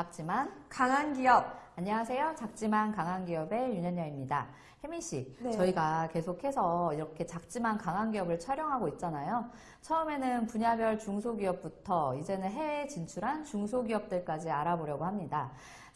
작지만 강한 기업. 안녕하세요. 작지만 강한 기업의 윤현녀입니다. 혜민 씨, 네. 저희가 계속해서 이렇게 작지만 강한 기업을 촬영하고 있잖아요. 처음에는 분야별 중소기업부터 이제는 해외 진출한 중소기업들까지 알아보려고 합니다.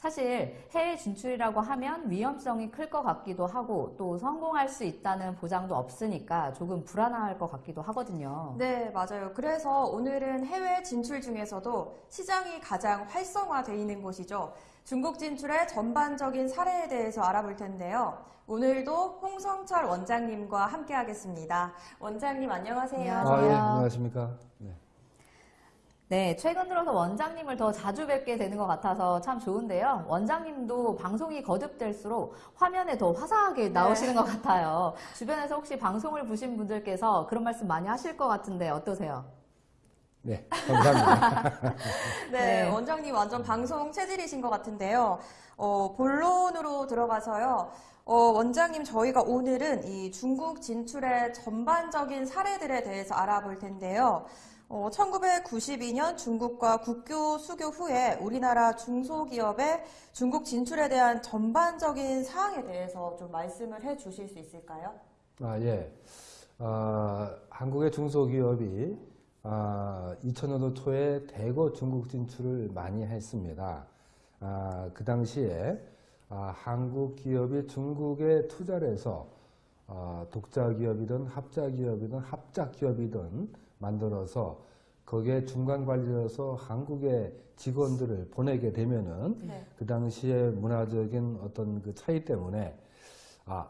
사실 해외 진출이라고 하면 위험성이 클 것 같기도 하고 또 성공할 수 있다는 보장도 없으니까 조금 불안할 것 같기도 하거든요. 네, 맞아요. 그래서 오늘은 해외 진출 중에서도 시장이 가장 활성화되어 있는 곳이죠. 중국 진출의 전반적인 사례에 대해서 알아볼 텐데요. 오늘도 홍성철 원장님과 함께 하겠습니다. 원장님 안녕하세요. 아, 예, 안녕하십니까. 네. 네, 최근 들어서 원장님을 더 자주 뵙게 되는 것 같아서 참 좋은데요. 원장님도 방송이 거듭될수록 화면에 더 화사하게 나오시는 것 같아요. 주변에서 혹시 방송을 보신 분들께서 그런 말씀 많이 하실 것 같은데 어떠세요? 네, 감사합니다. 네, 네. 원장님 완전 방송 체질이신 것 같은데요. 어, 본론으로 들어가서요. 어, 원장님 저희가 오늘은 이 중국 진출의 전반적인 사례들에 대해서 알아볼 텐데요. 어, 1992년 중국과 국교 수교 후에 우리나라 중소기업의 중국 진출에 대한 전반적인 사항에 대해서 좀 말씀을 해 주실 수 있을까요? 아, 예. 아, 한국의 중소기업이 아, 2000년도 초에 대거 중국 진출을 많이 했습니다. 아, 그 당시에 아, 한국 기업이 중국에 투자를 해서 아, 독자 기업이든 합자 기업이든 합작 기업이든 만들어서 거기에 중간 관리로서 한국의 직원들을 보내게 되면은 네. 그 당시에 문화적인 어떤 그 차이 때문에 아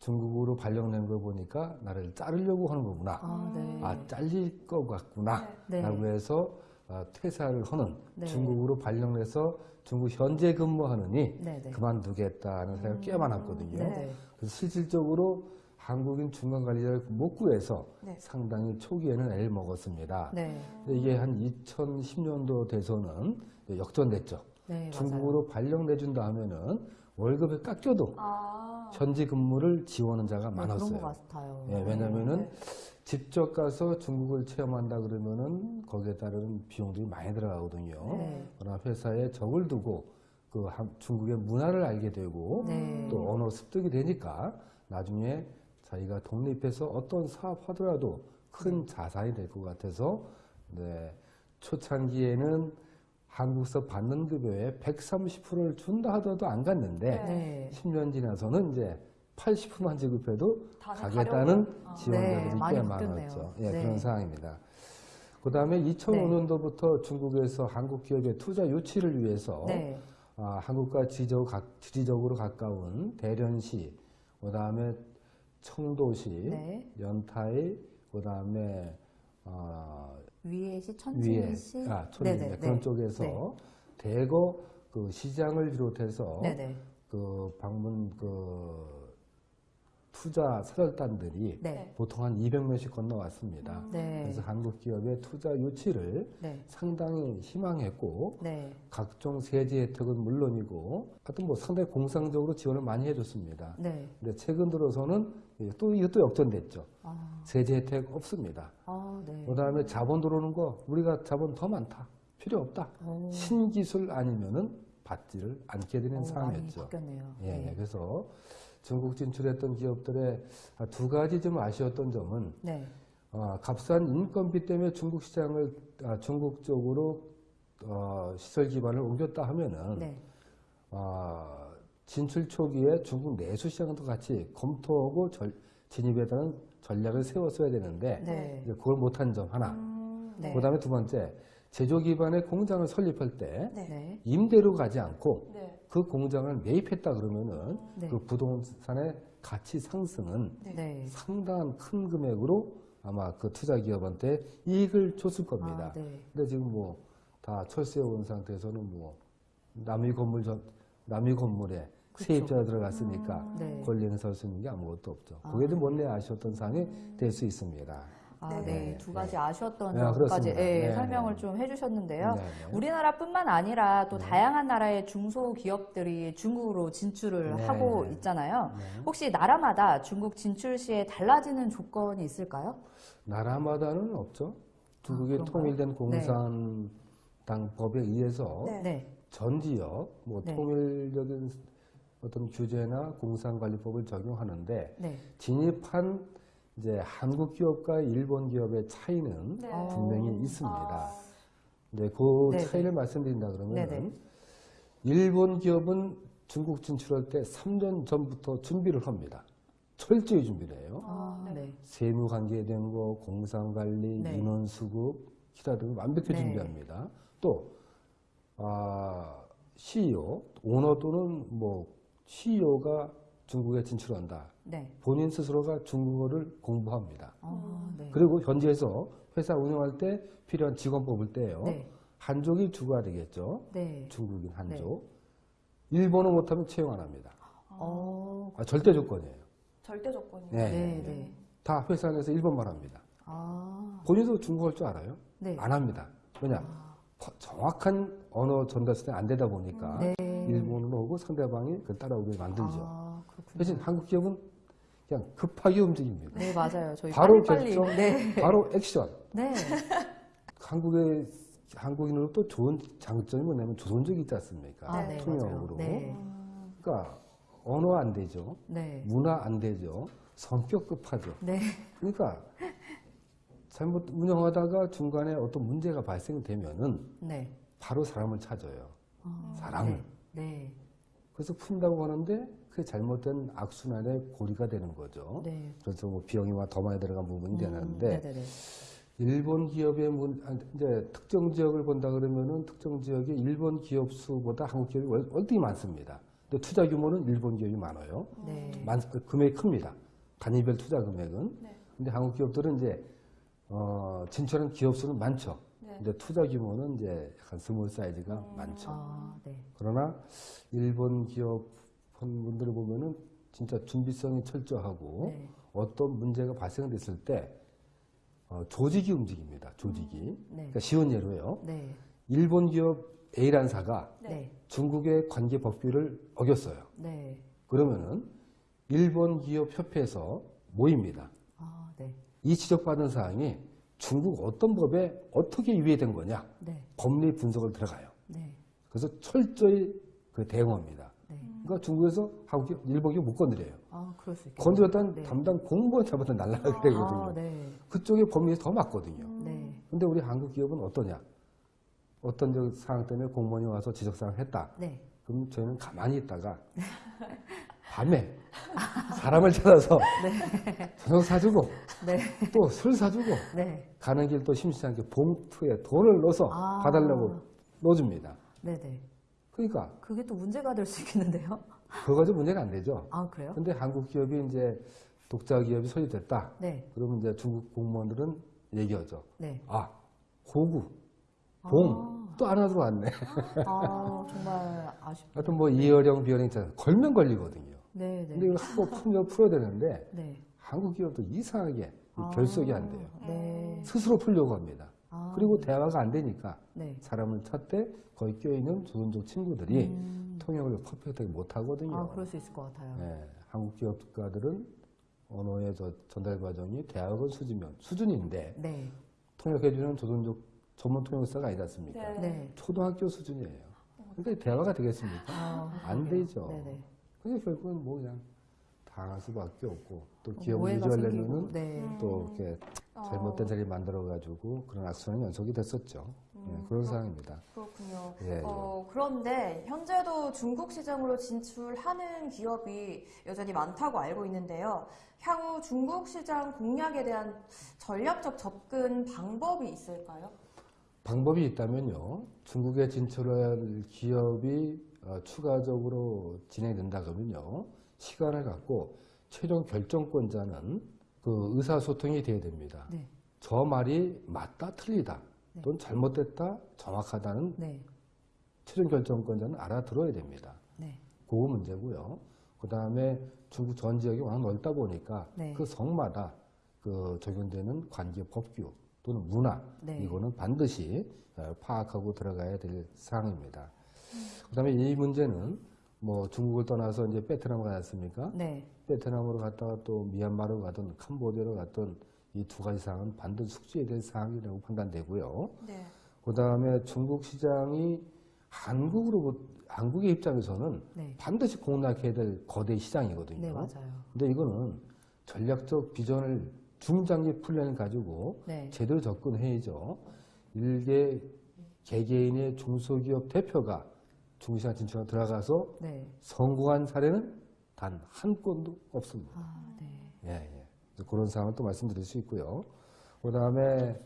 중국으로 발령낸 걸 보니까 나를 자르려고 하는 거구나. 아, 네. 아 잘릴 것 같구나. 네. 라고 해서 아, 퇴사를 하는 네. 중국으로 발령해서 중국 현재 근무하느니 네, 네. 그만두겠다는 생각이 꽤 많았거든요. 네, 네. 그래서 실질적으로 한국인 중간 관리자를 못 구해서 네. 상당히 초기에는 애를 먹었습니다. 네. 이게 한 2010년도 돼서는 역전됐죠. 네, 중국으로 발령 내준다 하면은 월급을 깎여도 아, 현지 근무를 지원하는 자가 맞아요. 네, 많았어요. 그런. 예, 왜냐면은 네. 직접 가서 중국을 체험한다 그러면은 거기에 따른 비용들이 많이 들어가거든요. 네. 그러나 회사에 적을 두고 그 한- 중국의 문화를 알게 되고 네. 또 언어 습득이 되니까 나중에 자기가 독립해서 어떤 사업 하더라도 큰 자산이 될 것 같아서 네, 초창기에는 한국서 받는 급여의 130%를 준다 하더라도 안 갔는데 네. 10년 지나서는 이제 80%만 지급해도 가겠다는. 아. 지원자들이 네, 꽤. 많았죠. 예, 네. 그런 상황입니다. 그 다음에 2005년도부터 중국에서 한국 기업의 투자 유치를 위해서 네. 아, 한국과 지리적, 각- 지리적으로 가까운 대련시, 그 다음에 청도시, 네. 연타이, 그 다음에 어, 위에시, 위에, 천진시. 아, 천 네, 네, 그런 네. 쪽에서 네. 대거 그 시장을 비롯해서 네, 네. 그 방문 그 투자 사절단들이 네. 보통 한 200명씩 건너왔습니다. 네. 그래서 한국 기업의 투자 유치를 네. 상당히 희망했고 네. 각종 세제 혜택은 물론이고 하여튼 뭐 상당히 공상적으로 지원을 많이 해줬습니다. 네. 근데 최근 들어서는 또 이것도 역전됐죠. 아, 세제 혜택 없습니다. 아, 네. 그다음에 자본 들어오는 거 우리가 자본 더 많다. 필요 없다. 오. 신기술 아니면은 받지를 않게 되는 어, 많이 상황이었죠. 바뀌었네요. 예, 네. 그래서 중국 진출했던 기업들의 두 가지 좀 아쉬웠던 점은 네. 어, 값싼 인건비 때문에 중국 시장을 아, 중국 쪽으로 어, 시설 기반을 옮겼다 하면은 네. 어, 진출 초기에 중국 내수 시장도 같이 검토하고 절- 진입에 대한 전략을 세웠어야 되는데 네. 이제 그걸 못한 점 하나. 음, 네. 그다음에 두 번째 제조 기반의 공장을 설립할 때 네. 네. 임대로 가지 않고 네. 그 공장을 매입했다 그러면은 네. 그 부동산의 가치 상승은. 상당한 큰 금액으로 아마 그 투자 기업한테 이익을 줬을 겁니다. 아, 네. 근데 지금 뭐 다 철수해 온 상태에서는 뭐 남의 건물 전 남의 건물에 그쵸. 세입자가 들어갔으니까 네. 권리는 설 수 있는 게 아무것도 없죠. 아. 그게 좀 못내 아쉬웠던 사항이 될 수 있습니다. 아, 네. 네. 두 가지 아쉬웠던 네, 점까지 그렇습니다. 예, 네, 설명을 네. 좀 해주셨는데요. 네, 네. 우리나라뿐만 아니라 또 네. 다양한 나라의 중소기업들이 중국으로 진출을 네. 하고 있잖아요. 네. 혹시 나라마다 중국 진출 시에 달라지는 조건이 있을까요? 나라마다는 없죠. 중국의 그런가요? 통일된 공산당 법에 의해서 네. 네. 전 지역 뭐 네. 통일적인 어떤 규제나 공상관리법을 적용하는데 네. 진입한 이제 한국 기업과 일본 기업의 차이는 네. 어. 분명히 있습니다. 아, 네, 그 네네. 차이를 말씀드린다 그러면 네네. 일본 기업은 중국 진출할 때 3년 전부터 준비를 합니다. 철저히 준비를 해요. 아, 네. 네. 세무 관계된 거, 공상 관리, 네. 인원 수급, 기타 등을 완벽히 네. 준비합니다. 또 아, CEO, 오너 또는 뭐 CEO가 중국에 진출한다. 네. 본인 스스로가 중국어를 공부합니다. 아, 네. 그리고 현지에서 회사 운영할 때 필요한 직원 뽑을 때요. 네. 한족이 주가 되겠죠. 네. 중국인 한족. 일본어 못하면 채용 안 합니다. 어, 아, 절대 조건이에요. 절대 조건이요. 네. 네, 네. 다 회사 안에서 일본말 합니다. 아, 본인도 중국어 할 줄 알아요? 네. 안 합니다. 왜냐? 퍼- 정확한 언어 전달 수단이 안 되다 보니까 네. 일본어로 오고 상대방이 그 따라오게 만들죠. 아. 대신 한국 기업은 그냥 급하게 움직입니다. 네, 맞아요. 저희 바로 빨리빨리. 결정, 네. 바로 액션. 네. 한국의 한국인으로 또 좋은 장점이 뭐냐면 조선적이 있지 않습니까? 아, 네, 통역으로. 네. 음, 그러니까 언어 안 되죠. 네. 문화 안 되죠. 성격 급하죠. 네. 그러니까 잘못 운영하다가 중간에 어떤 문제가 발생되면은 네. 바로 사람을 찾아요. 아, 사람을. 네. 네. 그래서 푼다고 하는데 그게 잘못된 악순환의 고리가 되는 거죠. 네. 그래서 뭐 비용이와 더 많이 들어간 부분이 음, 되는데 네네네. 일본 기업의 문, 아, 이제 특정 지역을 본다 그러면은 특정 지역에 일본 기업 수보다 한국 기업이 월- 월등히 많습니다. 근데 투자 규모는 일본 기업이 많아요. 네. 많, 금액이 큽니다. 단위별 투자 금액은. 네. 근데 한국 기업들은 이제 어, 진출한 기업 수는 많죠. 네. 근데 투자 규모는 이제 약간 small 사이즈가 음. 많죠. 아, 네. 그러나 일본 기업 분들을 보면은 진짜 준비성이 철저하고 네. 어떤 문제가 발생됐을 때 어, 조직이 움직입니다. 조직이. 네. 그러니까 쉬운 예로요. 네. 일본 기업 A란 사가 네. 중국의 관계 법규를 어겼어요. 네. 그러면은 일본 기업 협회에서 모입니다. 아, 네. 이 지적받은 사항이 중국 어떤 법에 어떻게 위배된 거냐 네. 법리 분석을 들어가요. 네. 그래서 철저히 그 대응합니다. 네. 그러니까 중국에서 한국 기업, 일본 기업 못 건드려요. 아, 그럴 수. 건드렸다는 네. 담당 공무원 잡아서 날라가게 되거든요. 아, 네. 그쪽에 법리에서 더 맞거든요. 네. 근데 우리 한국 기업은 어떠냐? 어떤 저 상황 때문에 공무원이 와서 지적사항을 했다. 네. 그럼 저희는 가만히 있다가 밤에 사람을 찾아서 저녁 사주고 네. 또술 사주고 네. 가는 길 또 심심치 않게 봉투에 돈을 넣어서 아. 봐달라고 넣어줍니다. 네, 네. 그러니까 그게 또 문제가 될 수 있겠는데요? 그거 가지고 문제가 안 되죠. 아, 그래요? 근데 한국 기업이 이제 독자 기업이 설립됐다. 네. 그러면 이제 중국 공무원들은 얘기하죠. 네. 아, 호구, 봉, 또 하나 들어왔네. 아, 정말 아쉽. 하여튼 뭐 이어령, 비어령 있잖아요. 걸면 걸리거든요. 네, 근데 네. 이걸 한번 풀면 풀어야 되는데 네. 한국 기업도 이상하게 이 아. 결석이 안 돼요. 네. 스스로 풀려고 합니다. 아, 그리고 대화가 안 되니까 네. 사람을 찾되 거기 껴있는 조선족 친구들이 음. 통역을 퍼펙트하게 못 하거든요. 아, 그럴 수 있을 것 같아요. 예, 한국 기업가들은 언어의 저 전달 과정이 대학원 수준면 수준인데 네. 통역해주는 조선족 전문 통역사가 아니지 않습니까? 네. 네. 초등학교 수준이에요. 그러니까 대화가 되겠습니까? 아, 안. 되죠. 네네. 그래서 결국은 뭐 그냥 당할 수밖에 없고 또 어, 기업을 생기고, 네. 음. 또 이렇게 잘못된 자리 만들어가지고 그런 악순환이 연속이 됐었죠. 예, 음, 그런 그렇- 상황입니다. 그렇군요. 예, 예. 어, 그런데 현재도 중국 시장으로 진출하는 기업이 여전히 많다고 알고 있는데요. 향후 중국 시장 공략에 대한 전략적 접근 방법이 있을까요? 방법이 있다면요. 중국에 진출할 기업이 어, 추가적으로 진행된다 그러면요. 시간을 갖고 최종 결정권자는 그 의사소통이 돼야 됩니다. 네. 저 말이 맞다, 틀리다, 네. 또는 잘못됐다, 정확하다는 네. 최종 결정권자는 알아들어야 됩니다. 네. 그거 문제고요. 그 다음에 중국 전 지역이 워낙 넓다 보니까 네. 그 성마다 그 적용되는 관계 법규 또는 문화 네. 이거는 반드시 어, 파악하고 들어가야 될 사항입니다. 그다음에 이 문제는 뭐 중국을 떠나서 이제 베트남 가지 않습니까? 네. 베트남으로 갔다가 또 미얀마로 가든 캄보디아로 갔든 이 두 가지 사항은 반드시 숙지해야 될 사항이라고 판단되고요. 네. 그 다음에 중국 시장이 한국으로 한국의 입장에서는 네. 반드시 공략해야 될 거대 시장이거든요. 네, 맞아요. 근데 이거는 전략적 비전을 중장기 플랜을 가지고 네. 제대로 접근해야죠. 일개 개개인의 중소기업 대표가 중시장 진출에 들어가서 네. 성공한 사례는 단 한 건도 없습니다. 아, 네. 예, 예. 그런 상황을 또 말씀드릴 수 있고요. 그 다음에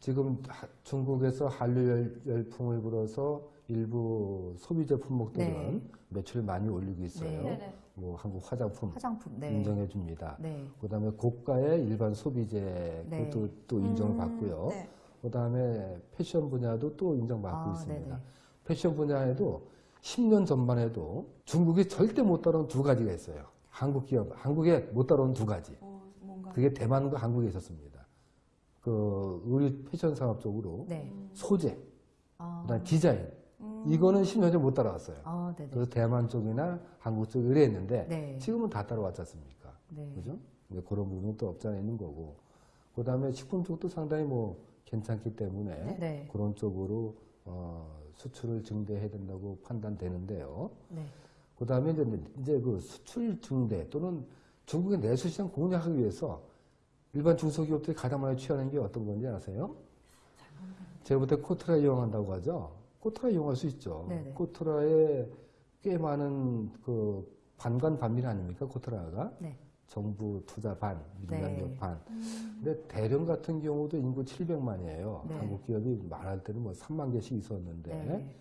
지금 하- 중국에서 한류 열- 열풍을 불어서 일부 소비재 품목들은 네. 매출을 많이 올리고 있어요. 네. 네네. 뭐 한국 화장품 화장품. 네. 인정해 줍니다. 네. 그 다음에 고가의 일반 소비재 네. 그것도 또 인정을 음, 받고요. 네. 그 다음에 패션 분야도 또 인정받고 아, 있습니다. 네네. 패션 분야에도 10년 전만 해도 중국이 절대 못 따라온 두 가지가 있어요. 한국 기업, 한국에 못 따라온 두 가지. 어, 뭔가. 그게 대만과 한국에 있었습니다. 그 의류 패션 산업 쪽으로 네. 소재, 아, 그다음 디자인 음. 이거는 10년 전 못 따라왔어요. 아. 그래서 대만 쪽이나 한국 쪽이 의뢰했는데 네. 지금은 다 따라왔지 않습니까? 네. 그죠? 그런 부분이 또 없지 않아 있는 거고. 그 다음에 식품 쪽도 상당히 뭐 괜찮기 때문에 네. 그런 쪽으로 어, 수출을 증대해야 된다고 판단되는데요. 네. 그 다음에 이제, 이제 그 수출 증대 또는 중국의 내수 시장 공략하기 위해서 일반 중소기업들이 가장 많이 취하는 게 어떤 건지 아세요? 제가 볼때 코트라 이용한다고 하죠. 코트라 이용할 수 있죠. 네네. 코트라에 꽤 많은 그 반관 반밀 아닙니까? 코트라가 네. 정부 투자 반, 민간기업 네. 반. 근데 대령 같은 경우도 인구 700만이에요. 네. 한국 기업이 말할 때는 뭐 3만 개씩 있었는데 네.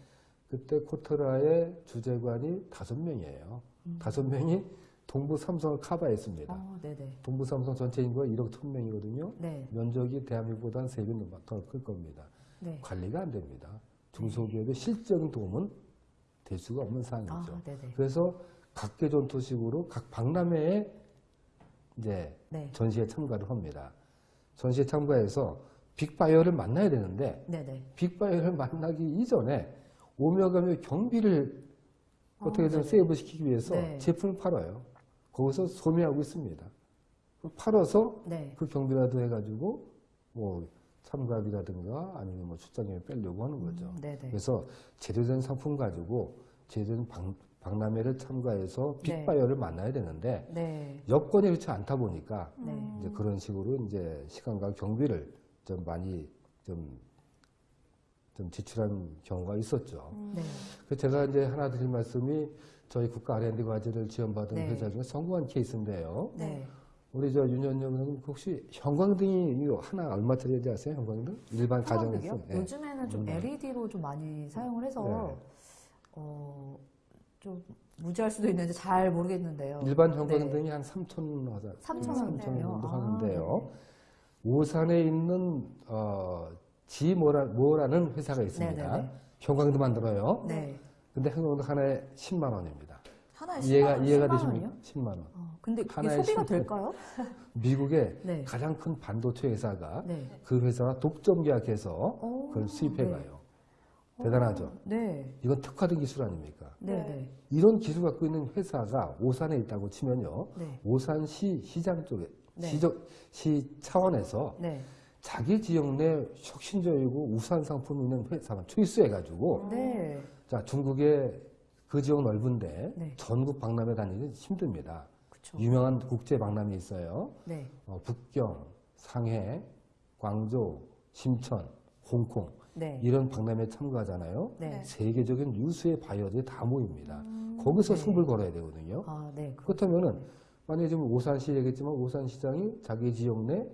그때 코트라의 주재관이 다섯 명이에요. 다섯 명이 동부 삼성을 커버했습니다. 어, 네네. 동부 삼성 전체 인구가 1억 1000명이거든요. 네. 면적이 대한민국보다 한 3배 더클 겁니다. 네. 관리가 안 됩니다. 중소기업의 실적인 도움은 될 수가 없는 상황이죠. 아. 그래서 각개전투식으로 각 박람회에 이제 네. 전시에 참가를 합니다. 전시에 참가해서 big 바이어를 만나야 되는데 네네. big 바이어를 만나기 이전에 오며 가며 경비를 어떻게든 네네. save 시키기 위해서 네. 제품을 팔아요. 거기서 소매하고 있습니다. 그 팔아서 네. 그 경비라도 해가지고 뭐 참가비라든가 아니면 뭐 출장료를 빼려고 하는 거죠. 음. 그래서 제대로 된 상품 가지고 제대로 된 박, 박람회를 참가해서 네. big 바이어를 만나야 되는데 네. 여건이 그렇지 않다 보니까 네. 이제 그런 식으로 이제 시간과 경비를 좀 많이 좀, 좀 지출한 경우가 있었죠. 네. 그래서 제가 이제 하나 드릴 말씀이 저희 국가 R&D 과제를 지원받은 네. 회사 중에 성공한 케이스인데요. 네. 우리 저 윤현영 의원님 혹시 형광등이 이거 하나 얼마짜리인지 아세요? 형광등? 일반 가정에서. 예. 요즘에는 좀 음. LED로 좀 많이 사용을 해서 네. 어, 좀 무지할 수도 있는지 잘 모르겠는데요. 일반 네. 형광등이 한 3천 하자. 3,000 원? 정도 아, 하는데요. 오산에 있는 어, 지모라 모라는 회사가 있습니다. 네네네. 형광등 만들어요. 네. 근데 형광등 하나에 10만 원입니다. 하나에 이해가 10만 원. 이해가 10만 되십니까? 원이요? 10만 원. 어, 근데 그게 소비가 10만 될까요? 미국의 네. 가장 큰 반도체 회사가 네. 그 회사와 독점 계약해서 오, 그걸 수입해 네. 가요. 대단하죠. 네. 이건 특화된 기술 아닙니까? 네. 네. 네. 이런 기술 갖고 있는 회사가 오산에 있다고 치면요. 네. 오산시 시장 쪽에 네. 시적 시 차원에서 네. 자기 지역 내 혁신적이고 우수한 상품이 있는 회사만 초이스해가지고 네. 자 중국의 그 지역 넓은데 네. 전국 박람회 다니기 힘듭니다. 그쵸. 유명한 국제 박람회 있어요. 네. 어, 북경, 상해, 광저우, 심천, 홍콩 네. 이런 박람회 참가하잖아요. 네. 세계적인 유수의 바이어들이 다 모입니다. 거기서 네. 승부를 걸어야 되거든요. 아, 네. 그- 그렇다면은 만약에 지금 오산시 얘기했지만 오산시장이 자기 지역 내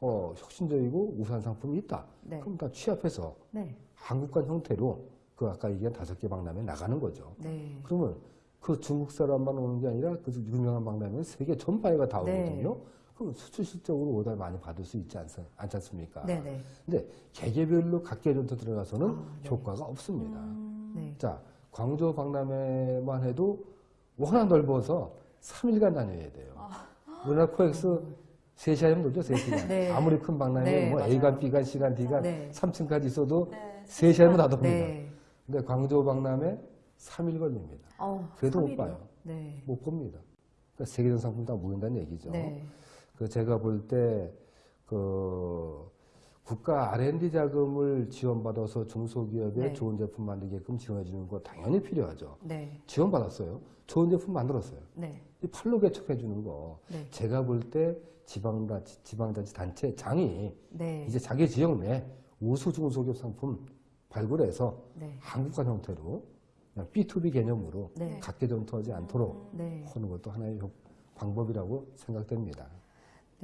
어, 혁신적이고 우수한 상품이 있다. 네. 그럼 다 취합해서 네. 한국관 형태로 그 아까 얘기한 다섯 개 박람회 나가는 거죠. 네. 그러면 그 중국 사람만 오는 게 아니라 그 유명한 박람회 세계 전파회가 다 네. 오거든요. 그럼 수출 실적으로 오달 많이 받을 수 있지 않, 않지 않습니까? 네. 네. 근데 개개별로 각계전투 들어가서는 아, 네. 효과가 없습니다. 음. 네. 자, 광주 박람회만 해도 워낙 넓어서 3일간 다녀야 돼요. 우리나라 코엑스 3시간이면 놀죠, 3시간. 네. 아무리 큰 박람회, 네, 뭐 맞아요. A간, B간, C간, D간 네. 3층까지 있어도 네. 3시간이면 다 돕니다. 네. 근데 광주 박람회 3일 걸립니다. 어, 그래도 못 3일이요? 봐요. 네. 못 봅니다. 그러니까 세계적 상품 다 모인다는 얘기죠. 네. 그 제가 볼 때, 그, 국가 R&D 자금을 지원받아서 중소기업에 네. 좋은 제품 만들게끔 지원해 주는 거 당연히 필요하죠. 네. 지원받았어요. 좋은 제품 만들었어요. 네. 이 팔로 개척해 주는 거. 네. 제가 볼 때 지방자치, 지방자치 단체 장이 네. 이제 자기 지역 내 우수 중소기업 상품 발굴해서 네. 한국화 형태로 그냥 B2B 개념으로 네. 각계 전투하지 않도록 네. 하는 것도 하나의 효- 방법이라고 생각됩니다.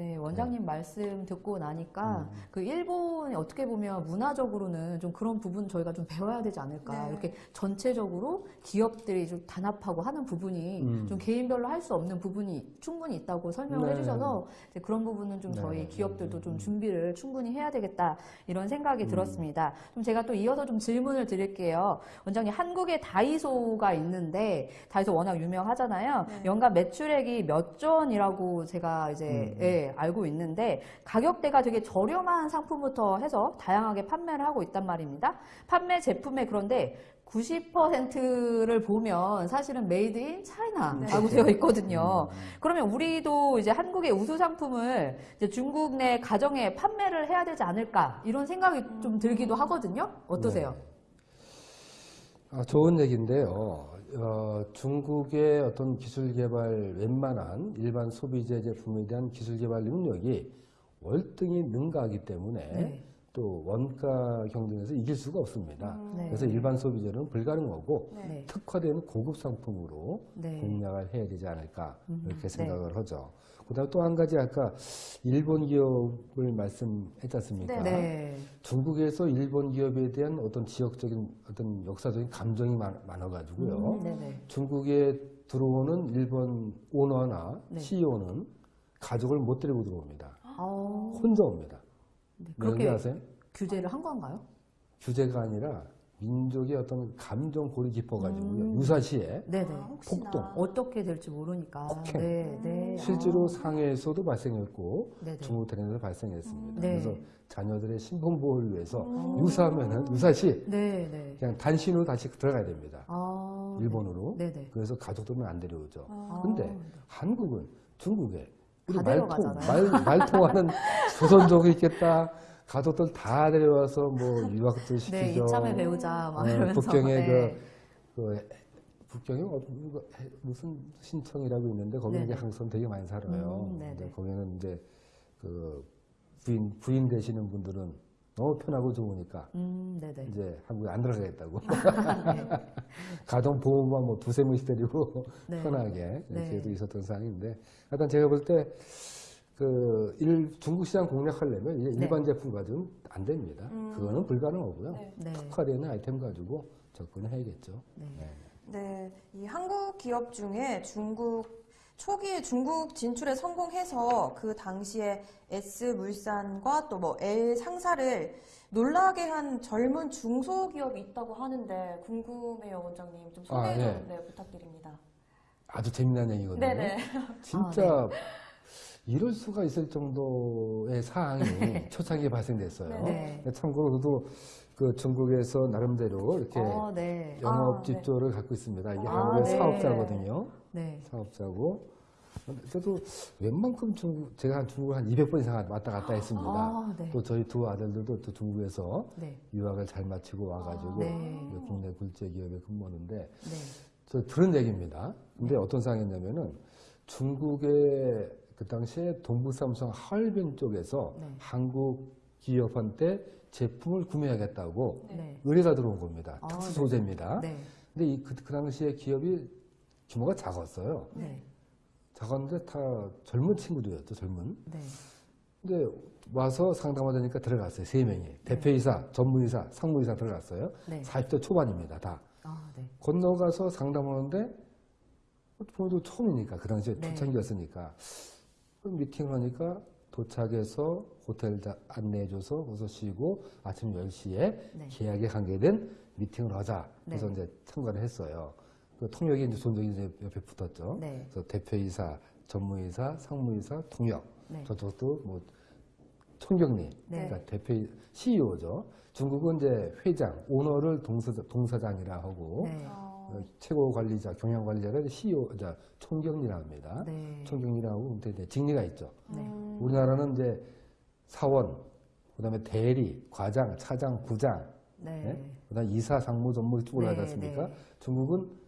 네, 원장님 말씀 듣고 나니까 음. 그 일본이 어떻게 보면 문화적으로는 좀 그런 부분 저희가 좀 배워야 되지 않을까. 네. 이렇게 전체적으로 기업들이 좀 단합하고 하는 부분이 음. 좀 개인별로 할 수 없는 부분이 충분히 있다고 설명을 네. 해주셔서 그런 부분은 좀 네. 저희 기업들도 좀 음. 준비를 충분히 해야 되겠다 이런 생각이 음. 들었습니다. 좀 제가 또 이어서 좀 질문을 드릴게요. 원장님 한국에 다이소가 있는데 다이소 워낙 유명하잖아요. 네. 연간 매출액이 몇 전이라고 제가 이제 음. 예, 알고 있는데 가격대가 되게 저렴한 상품부터 해서 다양하게 판매를 하고 있단 말입니다. 판매 제품에 그런데 90%를 보면 사실은 Made in China라고 네. 되어 있거든요. 음. 그러면 우리도 이제 한국의 우수 상품을 이제 중국 내 가정에 판매를 해야 되지 않을까 이런 생각이 좀 들기도 하거든요. 어떠세요? 네. 아, 좋은 얘기인데요. 어, 중국의 어떤 기술 개발 웬만한 일반 소비재 제품에 대한 기술 개발 능력이 월등히 능가하기 때문에 네. 또 원가 경쟁에서 이길 수가 없습니다. 네. 그래서 일반 소비재는 불가능하고 네. 네. 특화된 고급 상품으로 네. 공략을 해야 되지 않을까 음, 이렇게 네. 생각을 하죠. 그다음 또 한 가지 아까 일본 기업을 말씀했지 않습니까? 네. 중국에서 일본 기업에 대한 어떤 지역적인 어떤 역사적인 감정이 많, 아 가지고요 음. 중국에 들어오는 일본 오너나 네. CEO는 가족을 못 데리고 들어옵니다. 어, 혼자 옵니다. 네. 왜 그렇게 아세요? 규제를 한 건가요? 규제가 아니라 민족의 어떤 감정 골이 깊어가지고요. 음. 유사시에 네네. 아. 폭동. 어떻게 될지 모르니까. 폭행. 네, 네. 실제로 아, 상해에서도 발생했고 네네. 중국 대련에서 발생했습니다. 네. 그래서 자녀들의 신분 보호를 위해서 음. 유사하면은 유사시 네, 네. 그냥 단신으로 다시 들어가야 됩니다. 아, 일본으로. 네, 네. 그래서 가족들은 안 데려오죠. 아. 근데 한국은 중국에 우리 다 말통. 말, 말통하는 조선족이 있겠다. 가족들 다 데려와서 뭐 유학도 네, 시키죠. 이참에 배우자 막 네, 이러면서. 북경에 네. 그 북경에 어- 뭐 해- 무슨 신청이라고 있는데 거기는 한국 사람 되게 많이 살아요. 음, 네네. 근데 거기는 이제 그 부인 부인 되시는 분들은 너무 편하고 좋으니까 음, 네네. 이제 한국에 안 들어가겠다고 네. 가정 보호만 뭐 두세 명씩 데리고 네. 편하게 네. 이렇게도 있었던 상황인데 하여튼 제가 볼 때 그 중국 시장 공략하려면 이제 네. 일반 제품 가지고는 안 됩니다. 음. 그거는 불가능하고요. 네. 네. 특화되는 아이템 가지고 접근해야겠죠. 네. 네. 네, 이 한국 기업 중에 중국 초기에 중국 진출에 성공해서 그 당시에 S 물산과 또 뭐 L 상사를 놀라게 한 젊은 중소기업이 있다고 하는데 궁금해요, 원장님. 좀 소개 아, 좀 네. 네, 부탁드립니다. 아주 재미난 얘기거든요. 네네. 진짜 이럴 수가 있을 정도의 사항이 초창기에 발생됐어요. 네. 참고로 저도 그 중국에서 나름대로 이렇게 어, 네. 영업 아, 네. 집조를 갖고 있습니다. 이게 아, 한국의 네. 사업자거든요. 네. 사업자고. 저도 웬만큼 중국, 제가 한 중국 한 200번 이상 왔다 갔다 했습니다. 아, 네. 또 저희 두 아들들도 또 중국에서 네. 유학을 잘 마치고 와가지고 네. 이제 국내 굴지기업에 근무하는데 네. 저 들은 얘기입니다. 근데 어떤 상황이었냐면은 중국의 그 당시에 동부삼성 하얼빈 쪽에서 네. 한국 기업한테 제품을 구매하겠다고 네. 의뢰가 들어온 겁니다. 아, 특수 네. 소재입니다. 네. 근데 이, 그, 그 당시에 기업이 규모가 작았어요. 네. 작았는데 다 젊은 친구들이었죠, 젊은. 네. 근데 와서 상담하자니까 들어갔어요, 세 명이. 대표이사, 전무이사, 상무이사 들어갔어요. 네. 40대 초반입니다, 다. 아, 네. 건너가서 상담하는데 저도 처음이니까 그 당시에 네. 초창기였으니까 그 미팅을 하니까 도착해서 호텔 자- 안내해줘서 거기서 쉬고 아침 10시에 네. 계약에 관계된 미팅을 하자. 그래서 네. 이제 참가를 했어요. 그 통역이 이제 손정이 이제 옆에 붙었죠. 네. 그래서 대표이사, 전무이사, 상무이사, 통역. 네. 저쪽도 뭐 총경리, 네. 그러니까 대표 CEO죠. 중국은 이제 회장, 오너를 동사, 동사장이라 하고 네. 어, 어, 최고 관리자, 경영 관리자를 CEO, 자, 총경리라 합니다. 네. 총경리라고 근데 이제 직리가 있죠. 네. 음, 우리나라는 이제 사원, 그다음에 대리, 과장, 차장, 부장, 네. 네? 그다음 이사, 상무, 전무 쭉 올라가지 네, 않습니까? 네. 중국은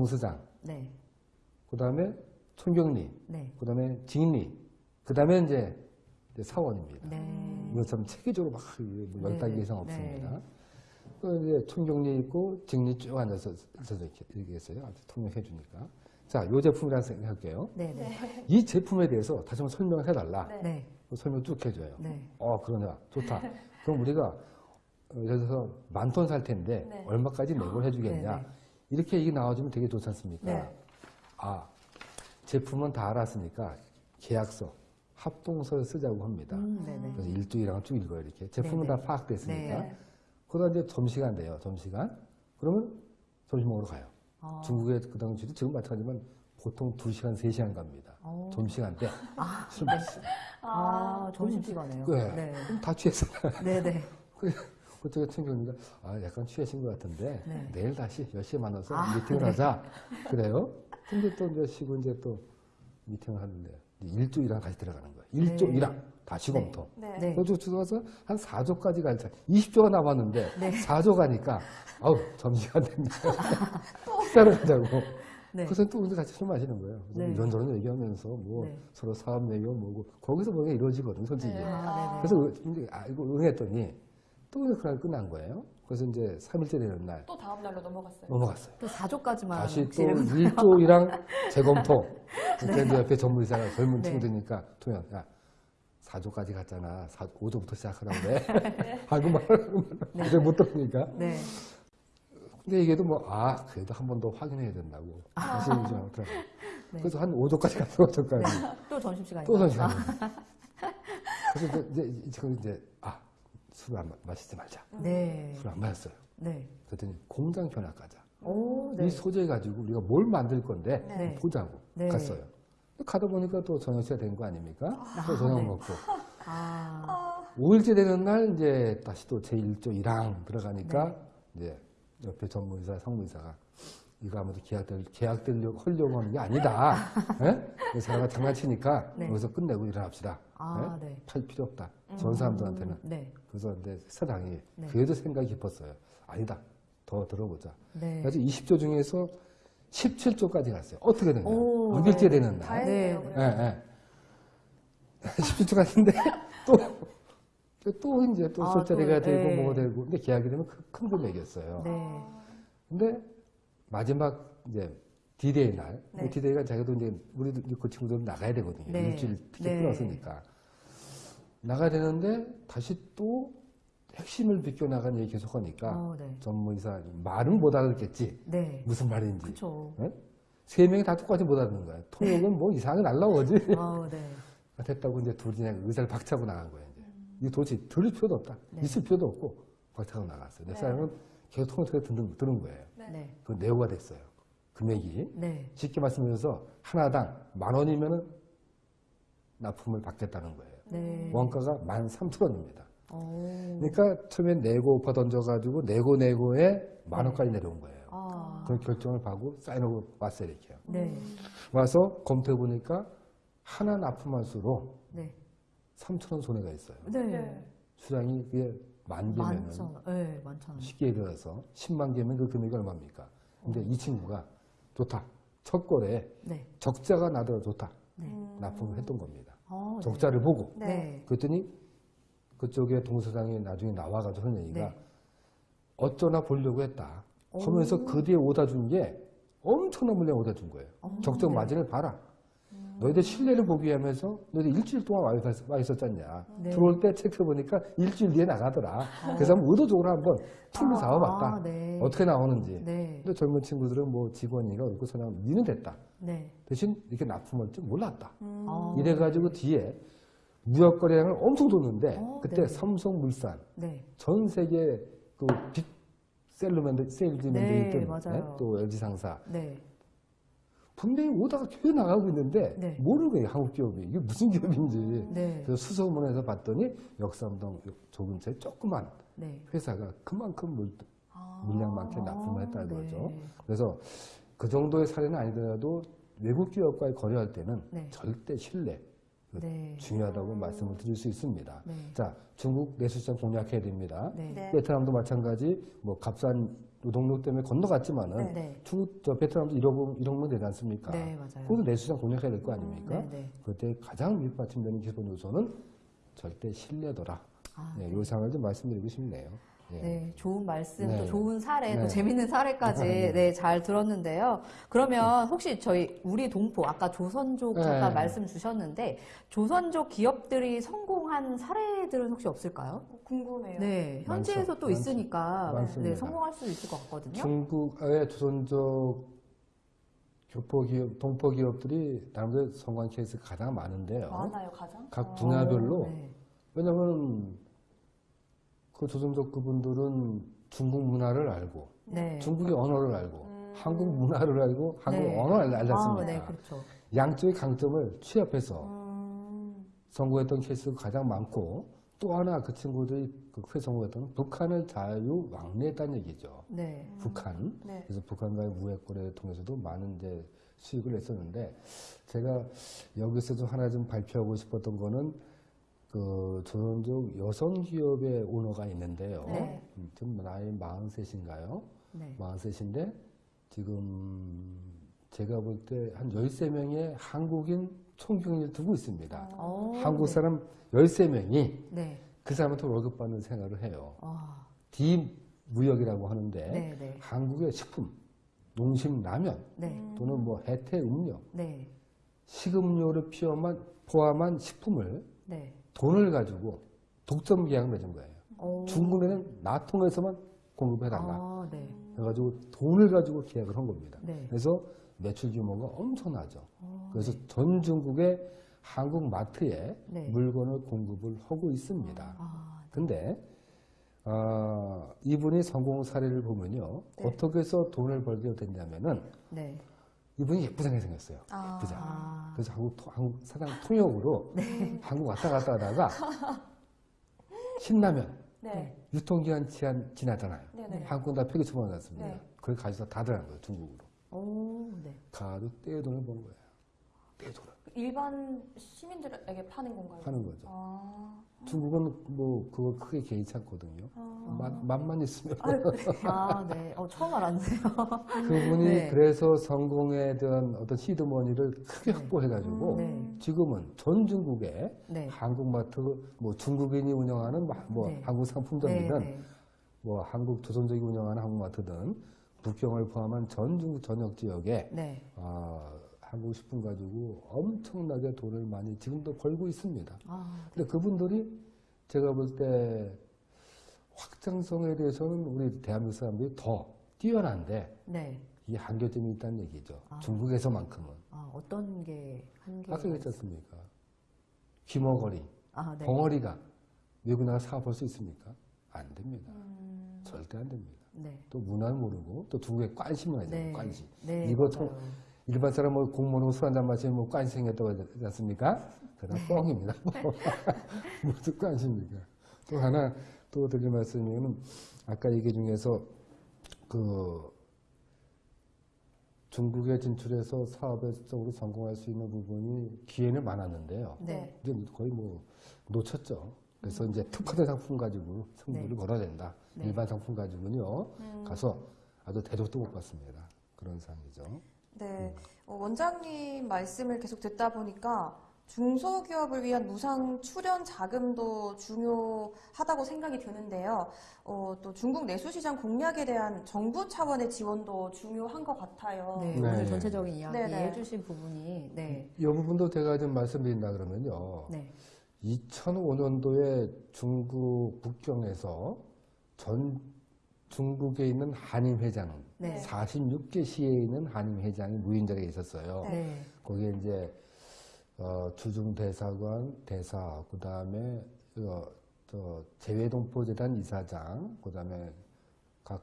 동수장, 네. 그 다음에 총경리, 네. 그 다음에 직리, 그 다음에 이제 이제 사원입니다. 네. 이거 참 체계적으로 막 네, 10단계 네. 이상 없습니다. 그 이제 총경리 있고 직리 쭉 앉아서 앉아서 이렇게 얘기했어요. 아주 통역해 주니까. 자, 이 제품이라 생각할게요. 네. 네. 이 제품에 대해서 다시 한번 설명을 해달라. 네. 네. 그 설명 쭉 해줘요. 네. 어, 그러냐. 좋다. 그럼 우리가 어, 예를 들어서 만 톤 살 텐데 네. 얼마까지 내고 해주겠냐. 네, 네. 이렇게 얘기 나와주면 되게 좋지 않습니까? 네. 아, 제품은 다 알았으니까 계약서, 합동서를 쓰자고 합니다. 음, 네. 네. 그래서 일주일랑 쭉 읽어요, 이렇게. 제품은 네, 다 네. 파악됐으니까. 네. 그러다 이제 점심시간 돼요, 점심시간. 그러면 점심 먹으러 가요. 어. 중국의 그 당시도 지금 마찬가지지만 보통 2시간, 3시간 갑니다. 어. 점심시간 때. 술 마시 아, 점심시간에요. 네. 네. 그럼 다 취했어요. 네. 네. 그쪽에 친구입니다. 아, 약간 취하신 것 같은데, 네. 내일 다시 10시에 만나서 아, 미팅을 하자. 그래요? 근데 또 이제 쉬고 이제 또 미팅을 하는데, 이제 1조 1항 다시 들어가는 거예요. 1조 네. 1항. 다시 네. 검토. 네. 네. 그래서 들어가서 한 4조까지 갈 차. 20조가 남았는데, 네. 4조 가니까, 아우, 점심시간 됩니다. 식사를 하자고. 네. 그래서 또 근데 같이 술 마시는 거예요. 네. 이런저런 얘기하면서 뭐 네. 서로 사업 얘기하고 뭐고, 거기서 뭔가 이루어지거든, 솔직히. 네. 아, 그래서 알고 응했더니 또 그날 끝난 거예요. 그래서 이제 3일째 되는 날 또 다음 날로 넘어갔어요. 넘어갔어요. 또 4조까지만 다시 또 지금 1조이랑 재검토. 그때 이제 옆에 전문의사가 젊은 네. 친구들이니까 통영, 야, 4조까지 갔잖아. 4, 5조부터 시작하라고 그래. 아이고, 말하고 이제 못 들으니까. 네. 근데 이게도 뭐, 아, 그래도 한 번 더 확인해야 된다고. 다시 이제 들어가요. 네. 그래서 한 5조까지 갔어요, 5조까지. 또 점심시간이 또 선시간. 그래서 이제, 이제, 지금 이제, 아, 술을 안 마- 마시지 말자. 네. 술 안 마셨어요. 네. 그랬더니 공장 견학 가자. 오, 네. 이 소재 가지고 우리가 뭘 만들 건데 네. 보자고 네. 갔어요. 가다 보니까 또 저녁 시간 된 거 아닙니까? 또 저녁 네. 먹고 아, 5일째 되는 날 이제 다시 또 제1조 1항 들어가니까 네. 이제 옆에 전문의사, 상무의사가 이거 아무도 계약될, 계약되려고 하려고 하는 게 아니다. 예? 사람가 장난치니까 네. 여기서 끝내고 일어납시다. 아, 네. 팔 필요 없다. 전 사람들한테는. 네. 그래서 이제 사장이 네. 그래도 생각이 깊었어요. 아니다. 더 들어보자. 네. 그래서 20조 중에서 17조까지 갔어요. 어떻게 된 거예요? 오, 6일째 네. 되는 다 날. 네. 예, 예. 17조 갔는데 또, 또 이제 또 아, 술자리가 또, 되고 네. 뭐가 되고 근데 계약이 되면 큰, 큰 금액이었어요. 네. 근데 마지막 이제 디데이 날, 네. 디데이가 자기도 이제 우리도 그 친구들 나가야 되거든요. 네. 일주일 티켓 네. 끊었으니까 나가야 되는데 다시 또 핵심을 비껴 나가는 얘기 계속 하니까 어, 네. 전무이사 말은 못 알아듣겠지. 네. 무슨 말인지. 그쵸. 세 명이 다 똑같이 못 알아듣는 거야. 통역은 뭐 이상하게 날라오지. 아, 네. 됐다고 이제 둘이 그냥 의자를 박차고 나간 거예요. 이제. 이거 도대체 들을 필요도 없다. 네. 있을 필요도 없고 박차고 나갔어요. 내 네. 사람은 계속 통역을 듣는, 들은 거예요. 네. 네. 그 내고가 됐어요. 금액이. 네. 쉽게 말씀드려서 하나당 만 원이면은 납품을 받겠다는 거예요. 네. 원가가 만 삼천 원입니다. 오. 그러니까 처음에 내고 오퍼 던져가지고 내고 내고에 만 네. 원까지 내려온 거예요. 아. 그런 결정을 하고 사인하고 왔어요 이렇게요. 네. 와서 검토해 보니까 하나 납품한 수로 네. 3천 원 손해가 있어요. 네. 네. 수량이 그게 만 개면은. 네, 만천. 쉽게 들어서 10만 개면 그 금액이 얼마입니까? 근데 이 친구가 좋다. 첫 거래에 네. 적자가 나더라도 좋다. 네. 음. 납품을 했던 겁니다. 어, 네. 적자를 보고 네. 네. 그랬더니 그쪽에 동서장이 나중에 나와가지고 하는 얘기가 네. 어쩌나 보려고 했다. 오. 하면서 그 뒤에 오다 준 게 엄청난 물량 오다 준 거예요. 어, 적정 네. 마진을 봐라. 너희들 신뢰를 보기 위하면서 너희들 일주일 동안 와, 있- 와 있었잖냐. 네. 들어올 때 체크해보니까 일주일 뒤에 나가더라. 그래서 한번 의도적으로 한번 툴로 잡아봤다. 아, 네. 어떻게 나오는지. 네. 근데 젊은 친구들은 뭐 직원이가 그렇고 그냥 니는 됐다. 네. 대신 이렇게 납품할 줄 몰랐다. 음. 아. 이래가지고 뒤에 무역 거래량을 엄청 뒀는데 어, 그때 네. 삼성물산 네. 전 세계 그 빅 셀러맨들 세일즈맨들이 네, 있던. 또 LG 상사 네. 분명히 오다가 계속 나가고 있는데 네. 모르는 거예요 한국 기업이 이게 무슨 기업인지 네. 그래서 수소문에서 봤더니 역삼동 조 근처에 조그만 네. 회사가 그만큼 물, 아. 물량 많게 납품을 했다는 네. 거죠 그래서 그 정도의 사례는 아니더라도 외국 기업과의 거래할 때는 네. 절대 신뢰 그 네. 중요하다고 말씀을 드릴 수 있습니다. 네. 자, 중국 내수시장 공략해야 됩니다. 베트남도 마찬가지 뭐 값싼 노동력 때문에 건너갔지만은 네. 네. 중국 저 베트남도 1억 1억면 되지 않습니까? 네, 맞아요. 그것도 내수시장 공략해야 될 거 아닙니까? 네, 네. 그때 가장 밑받침되는 기본 요소는 절대 신뢰도라. 아, 네, 네. 요 상을 좀 말씀드리고 싶네요. 예. 네, 좋은 말씀, 네. 또 좋은 사례, 또 네. 재밌는 사례까지 네. 네, 잘 들었는데요. 그러면 혹시 저희 우리 동포 아까 조선족 잠깐 네. 말씀 주셨는데 조선족 기업들이 성공한 사례들은 혹시 없을까요? 어, 궁금해요. 네, 현지에서 많죠. 또. 있으니까 많습니다. 네, 성공할 수 있을 것 같거든요. 중국의 조선족 교포 기업, 동포 기업들이 나름대로 성공한 케이스가 가장 많은데요. 많아요, 가장? 각 어. 분야별로 네. 왜냐하면 그 조선족 그분들은 중국 문화를 알고 네. 중국의 언어를 알고 음. 한국 문화를 알고 한국 네. 언어를 알- 아, 알았습니다. 네, 그렇죠. 양쪽의 강점을 취합해서 음. 성공했던 케이스가 가장 많고 또 하나 그 친구들이 그 크게 성공했던 북한을 자유 왕래했다는 얘기죠. 네. 북한. 네. 그래서 북한과의 무역 거래를 통해서도 많은 이제 수익을 냈었는데 제가 여기서 좀 하나 좀 발표하고 싶었던 거는 그 조선족 여성 기업의 오너가 있는데요. 네. 음, 지금 나이 43인가요? 네. 43인데 지금 제가 볼 때 한 13명의 한국인 총경리를 두고 있습니다. 어, 한국 네. 사람 13명이 네. 그 사람한테 월급 받는 생활을 해요. 아, 디무역이라고 하는데 네, 네. 한국의 식품, 농심 라면 네. 또는 뭐 해태 음료, 네. 식음료를 포함한, 포함한 식품을 네. 돈을 가지고 독점 계약을 맺은 거예요. 오. 중국에는 나통에서만 공급해달라. 아, 네. 그래가지고 돈을 가지고 계약을 한 겁니다. 네. 그래서 매출 규모가 엄청나죠. 어, 그래서 전 중국의 한국 마트에 네. 물건을 공급을 하고 있습니다. 아, 근데 아, 이분이 성공 사례를 보면요. 네. 어떻게 해서 돈을 벌게 됐냐면은 네. 이분이 예쁘장하게 생겼어요. 아. 예쁘장. 아, 그래서 한국, 토- 한국 사장 통역으로 한국 왔다 갔다 하다가 신라면 네. 유통기한 지한 지나잖아요. 네. 네. 한국 다 폐기 처분받았습니다. 네. 그걸 가져다 다 들어간 거예요, 중국으로. 오, 네. 가도 떼돈을 번 거예요. 떼돈을 일반 시민들에게 파는 건가요? 파는 거죠. 아. 중국은 뭐 그거 크게 않거든요. 아. 맛, 맛만 있으면. 아, 네. 어, 처음 알았네요. 그분이 네. 그래서 성공에 대한 어떤 시드머니를 크게 네. 확보해가지고 네. 지금은 전 중국에 네. 한국마트 뭐 중국인이 운영하는 마- 뭐 네. 한국 상품점이든 네, 네. 뭐 한국 조선족이 운영하는 한국마트든 북경을 포함한 전 중국 전역 지역에 네. 아, 한국 식품 가지고 엄청나게 돈을 많이 지금도 벌고 있습니다. 아, 근데 그분들이 제가 볼 때 확장성에 대해서는 우리 대한민국 사람들이 더 뛰어난데 네. 이게 한계점이 있다는 얘기죠. 아. 중국에서만큼은. 아, 어떤 게 한계? 아까 않습니까? 귀머거리, 아, 네. 벙어리가 외국 나가 사업할 수 있습니까? 안 됩니다. 음. 절대 안 됩니다. 네. 또 문화를 모르고 또 중국에 관심을 하잖아요. 네. 관심. 네. 이거 맞아요. 일반 사람 뭐 공무원 술 한잔 마시면 뭐 관심 생겼다고 하지 않습니까? 그건 네. 뻥입니다. 무슨 관심입니까? 또 하나 또 드릴 말씀은 아까 얘기 중에서 그 중국에 진출해서 사업적으로 성공할 수 있는 부분이 기회는 많았는데요. 네. 이제 거의 뭐 놓쳤죠. 그래서 이제 특화된 상품 가지고 승부를 네. 걸어야 된다. 네. 일반 상품 가지고는요. 음. 가서 아주 대접도 못 받습니다. 그런 상황이죠. 네. 어, 원장님 말씀을 계속 듣다 보니까 중소기업을 위한 무상 출연 자금도 중요하다고 생각이 드는데요. 어, 또 중국 내수시장 공략에 대한 정부 차원의 지원도 중요한 것 같아요. 네. 네. 오늘 전체적인 이야기 네, 네. 해주신 부분이, 네. 이 부분도 제가 좀 말씀드린다 그러면요. 네. 2005년도에 중국 북경에서 전 중국에 있는 한인 회장, 네. 46개 시에 있는 한인 회장이 무인자리에 있었어요. 네. 네. 거기에 이제 어, 주중 대사관 대사, 그 다음에 어, 저 재외동포재단 이사장, 그 다음에 각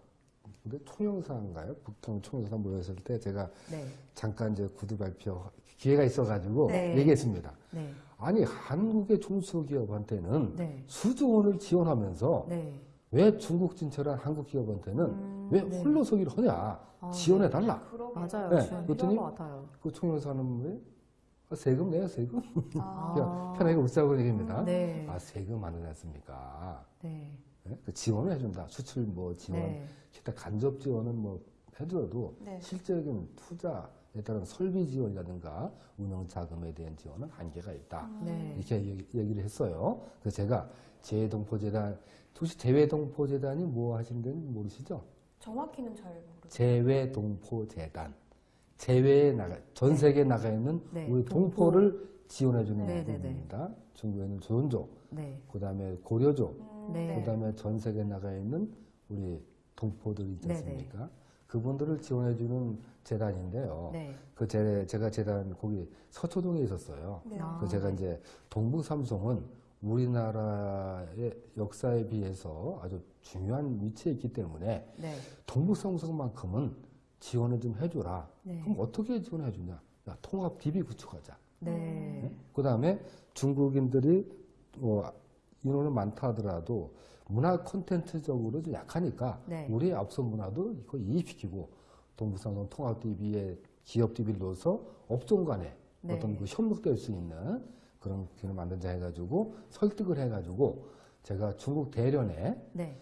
근데 총영사인가요? 북경 총영사 모였을 때 제가 네. 잠깐 이제 구두 발표 기회가 있어가지고 네. 얘기했습니다. 네. 아니 한국의 중소기업한테는 네. 수조 원을 지원하면서 네. 왜 중국 진출한 한국 기업한테는 음, 왜 네. 홀로 서기를 하냐 아, 지원해 달라. 그러게요. 맞아요. 네. 그랬더니. 그 총영사는 왜 아, 세금 내요, 세금. 아. 그냥 편하게 웃자고 얘기입니다. 네. 아, 세금 안 내놨습니까? 네. 예? 그 지원을 해준다. 수출 뭐 지원, 네. 기타 간접 지원은 뭐 해줘도 네. 실질적인 투자에 따른 설비 지원이라든가 운영 자금에 대한 지원은 한계가 있다. 네. 이렇게 얘기- 얘기를 했어요. 그래서 제가 재외동포재단, 혹시 재외동포재단이 뭐 하신다는 모르시죠? 정확히는 잘 모르겠어요. 재외동포재단. 재외에 나가, 전 세계에 나가 있는 네, 우리 동포. 동포를 지원해주는 네, 네, 네. 부분입니다. 중국에는 조선족, 네. 그 다음에 고려족, 음, 네. 그 다음에 전 세계에 나가 있는 우리 동포들 있지 네, 않습니까? 그분들을 지원해주는 재단인데요. 네. 그 제, 제가 재단 거기 서초동에 있었어요. 네. 아. 그래서 제가 이제 동북삼성은 우리나라의 역사에 비해서 아주 중요한 위치에 있기 때문에 네. 동북삼성만큼은 지원을 좀 해줘라. 네. 그럼 어떻게 지원해 주냐? 야, 통합 DB 구축하자. 네. 그 다음에 중국인들이 뭐 인원은 많다 하더라도 문화 콘텐츠적으로 좀 약하니까 네. 우리의 앞서 문화도 이거 이입시키고 동북삼성 통합 DB에 기업 DB를 넣어서 업종 간에 네. 어떤 그 협력될 수 있는 그런 기를 만들자 해가지고 설득을 해가지고 제가 중국 대련에 네.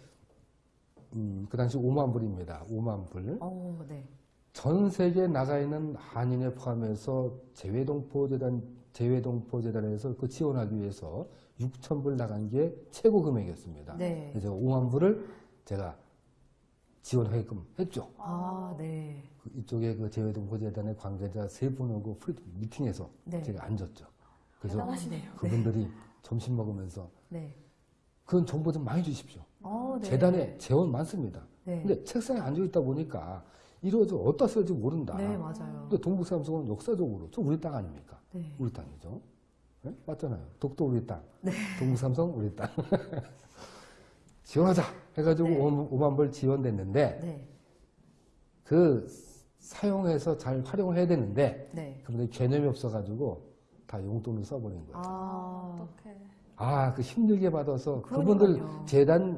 음, 그 당시 5만 불입니다. 5만 불. 어, 네. 전 세계에 나가 있는 한인에 포함해서 재외동포재단, 재외동포재단에서 그 지원하기 위해서 6천 불 나간 게 최고 금액이었습니다. 네. 그래서 제가 5만 불을 제가 지원하게끔 했죠. 아, 네. 그 이쪽에 그 재외동포재단의 관계자 세 분하고 pre 미팅에서 네. 제가 앉았죠. 그래서 대단하시네요. 그분들이 점심 먹으면서 네. 그런 정보 좀 많이 주십시오. 어, 네. 재단에 재원 많습니다. 네. 근데 책상에 앉아있다 보니까 이루어져 어디다 쓸지 모른다. 네, 맞아요. 근데 동북삼성은 역사적으로 저 우리 땅 아닙니까? 네. 우리 땅이죠. 네? 맞잖아요. 독도 우리 땅. 네. 동북삼성 우리 땅. 지원하자 해가지고 네. 5만 불 지원됐는데 네. 그 사용해서 잘 활용을 해야 되는데 네. 그분들 개념이 없어가지고 다 용돈을 써버린 거예요. 아, 어떡해. 아, 그 힘들게 받아서 그러니까요. 그분들 재단에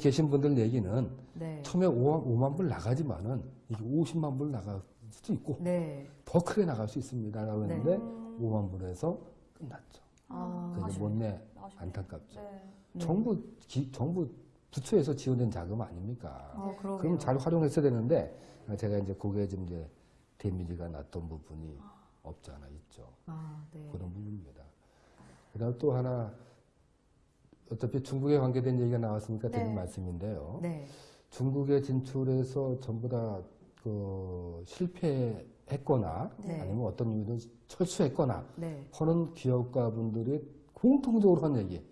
계신 분들 얘기는 네. 처음에 5만, 5만 불 나가지만은 이게 50만 불 나갈 수도 있고 네. 더 크게 나갈 수 있습니다. 라고 했는데 음. 5만 불에서 끝났죠. 아, 그래서. 못내. 안타깝죠. 네. 네. 정부 기- 정부 부처에서 지원된 자금 아닙니까? 어, 그러게요. 그럼 잘 활용했어야 되는데 제가 이제 그게 좀 이제 데미지가 났던 부분이 없지 않아 있죠. 아, 네. 그런 부분입니다. 그 다음 또 하나 어차피 중국에 관계된 얘기가 나왔으니까 드린 네. 말씀인데요. 네. 중국에 진출해서 전부 다 그 실패했거나 네. 아니면 어떤 이유든 철수했거나 네. 하는 기업가 분들이 공통적으로 한 얘기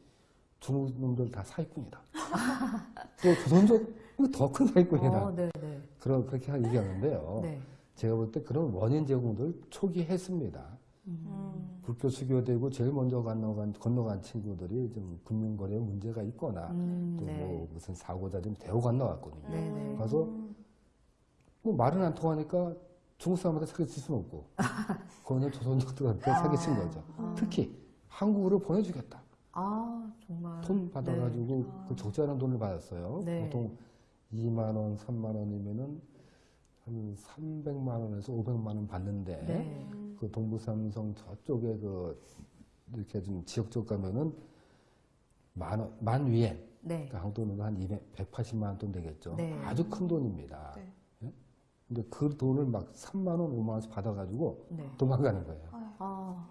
중국 놈들 다 사기꾼이다. 또 조선족 더큰 사기꾼이다. 어, 네, 네. 그런 그렇게 얘기하는데요. 네. 제가 볼 때 그런 원인 제공들 초기 했습니다. 음. 불교 수교되고 제일 먼저 건너간, 건너간 친구들이 좀 금융거래에 문제가 있거나 음, 또뭐 네. 무슨 사고자 좀 되고 건너갔거든요. 네, 네. 가서 뭐 말은 안 통하니까 중국 사람한테 사기칠 수는 없고 그거는 조선족들한테 사기친 거죠. 아. 특히 한국으로 보내주겠다. 아, 정말. 돈 받아가지고 아. 그 적지 않은 돈을 받았어요. 네. 보통 2만 원, 3만 원이면은 한 300만 원에서 500만 원 받는데 네. 그 동부삼성 저쪽에 그 이렇게 좀 지역적 가면은 만 원, 만 위엔 네. 그러니까 한국 돈으로 한 200, 180만 원 돈 되겠죠. 네. 아주 큰 돈입니다. 네. 예? 근데 그 돈을 막 3만 원, 5만 원씩 받아가지고 네. 도망가는 거예요. 아,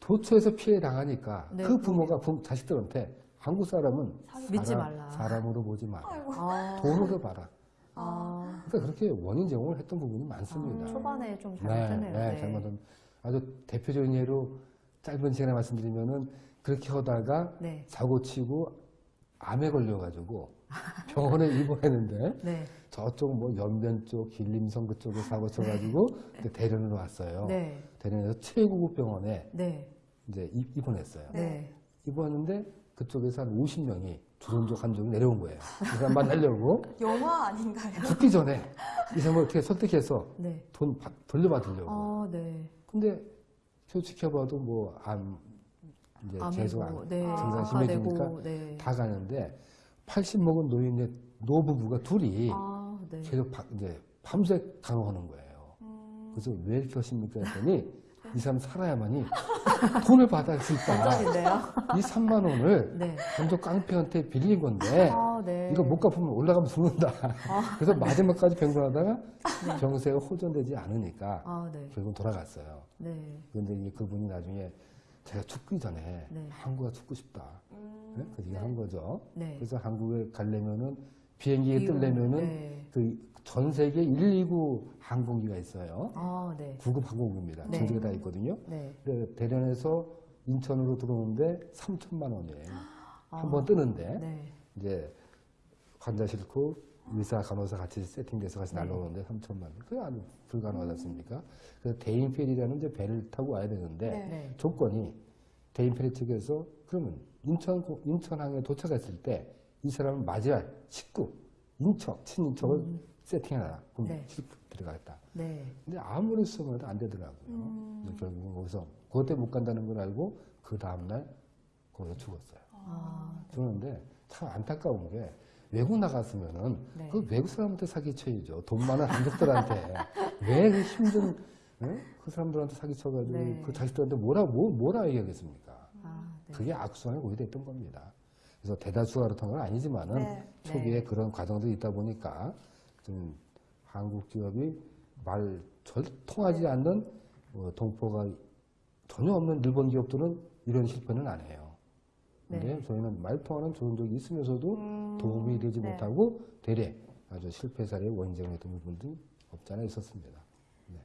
도처에서 피해 당하니까 네, 그 부모가 부- 자식들한테 한국 사람은 믿지 사람- 말라. 사람으로 보지 마라. 아이고. 아. 돈으로 봐라. 아. 그러니까 그렇게 원인 제공을 했던 부분이 많습니다. 아, 초반에 좀 네, 잘못했네요. 네, 잘못은 아주 대표적인 예로 짧은 시간에 말씀드리면은 그렇게 하다가 네. 사고 치고 암에 걸려가지고 병원에 입원했는데 네. 저쪽 뭐 연변 쪽 길림성 그쪽에 사고 쳐가지고 이제 대련으로 왔어요. 네. 대련에서 최고급 병원에 네. 이제 입- 입원했어요. 네. 입원했는데 그쪽에서 한 50명이 조선족 한족이 내려온 거예요. 이 사람 만나려고 영화 아닌가요? 죽기 전에 이 사람을 어떻게 설득해서 네. 돈 받- 돌려받으려고. 아, 네. 근데 솔직히 봐도 뭐 암 이제 계속 아미고, 안- 네. 증상 심해지니까 네. 다 가는데 80 먹은 노인의 노부부가 둘이 아, 네. 계속 바- 이제 밤새 간호하는 거예요. 음. 그래서 왜 이렇게 하십니까 했더니 이 사람 살아야만이 돈을 받을 수 있다. 이 3만 원을 네. 먼저 깡패한테 빌린 건데 아, 네. 이거 못 갚으면 올라가면 죽는다. 아. 그래서 마지막까지 병건하다가 병세가 호전되지 않으니까 아, 네. 결국은 돌아갔어요. 네. 그런데 이 그분이 나중에 제가 죽기 전에 네. 한국가 죽고 싶다. 음, 네? 그 얘기 한 거죠. 네. 그래서 한국에 가려면은 비행기에 이유, 뜨려면은 네. 그전 세계 129 항공기가 있어요. 아, 네. 구급 항공기입니다. 네. 전 세계 다 있거든요. 네. 근데 대련에서 인천으로 들어오는데 3천만 원이에요. 아. 한번 뜨는데 네. 이제 환자 싫고 의사 간호사 같이 세팅돼서 같이 네. 날라오는데 3천만 원. 그게 아주 불가능하지 않습니까? 그래서 대인 페리라는 이제 배를 타고 와야 되는데 네. 네. 조건이 대인 페리 측에서 그러면 인천 인천항에 도착했을 때 이 사람을 맞이할 식구 인척 친인척을 세팅해라. 그럼 네. 들어가겠다. 네. 근데 아무리 쓰면 안 되더라고요. 음. 결국은 거기서 그것 때문에 못 간다는 걸 알고 그 다음날 거기서 죽었어요. 아, 그러는데 참 안타까운 게 외국 나갔으면은 네. 그 외국 사람한테 사기쳐야죠. 돈 많은 한국들한테 왜 그 힘든 예? 그 사람들한테 사기쳐가지고 네. 그 자식들한테 뭐라 뭐, 뭐라 얘기하겠습니까? 아, 네. 그게 악순환이 오히려 됐던 겁니다. 그래서 대다수가 그렇던 건 아니지만은 네. 초기에 네. 그런 과정들이 있다 보니까 좀 한국 기업이 말 절 통하지 않는 어, 동포가 전혀 없는 일본 기업들은 이런 실패는 안 해요. 근데 네. 저희는 말 통하는 좋은 적이 있으면서도 음, 도움이 되지 네. 못하고 대래 아주 실패 사례의 됐던 부분도 없지 않아 있었습니다. 네.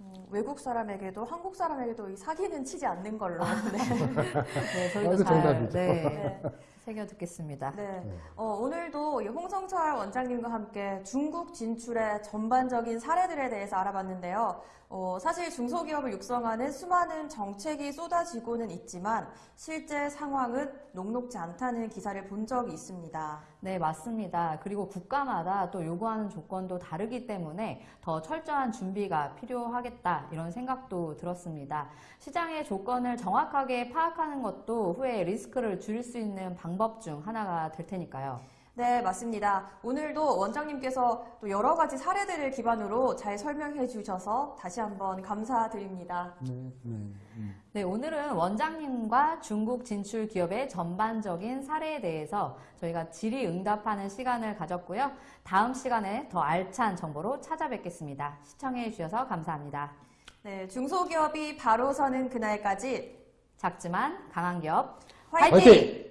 어, 외국 사람에게도 한국 사람에게도 이 사기는 치지 않는 걸로. 네. 네, 저희도 아주 잘 정답이죠. 네, 네. 새겨 듣겠습니다. 네. 네. 어, 오늘도 이 홍성철 원장님과 함께 중국 진출의 전반적인 사례들에 대해서 알아봤는데요. 어, 사실 중소기업을 육성하는 수많은 정책이 쏟아지고는 있지만 실제 상황은 녹록지 않다는 기사를 본 적이 있습니다. 네, 맞습니다. 그리고 국가마다 또 요구하는 조건도 다르기 때문에 더 철저한 준비가 필요하겠다 이런 생각도 들었습니다. 시장의 조건을 정확하게 파악하는 것도 후에 리스크를 줄일 수 있는 방법 중 하나가 될 테니까요. 네, 맞습니다. 오늘도 원장님께서 또 여러 가지 사례들을 기반으로 잘 설명해 주셔서 다시 한번 감사드립니다. 네, 네, 음. 네, 오늘은 원장님과 중국 진출 기업의 전반적인 사례에 대해서 저희가 질의응답하는 시간을 가졌고요. 다음 시간에 더 알찬 정보로 찾아뵙겠습니다. 시청해 주셔서 감사합니다. 네, 중소기업이 바로 서는 그날까지 작지만 강한 기업 화이팅! 화이팅!